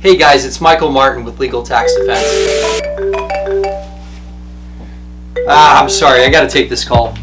Hey guys, it's Michael Martin with Legal Tax Defense. Ah, I'm sorry, I gotta take this call.